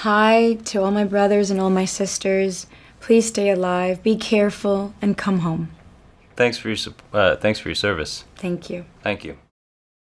Hi to all my brothers and all my sisters. Please stay alive, be careful, and come home. Thanks for your uh, thanks for your service. Thank you. Thank you.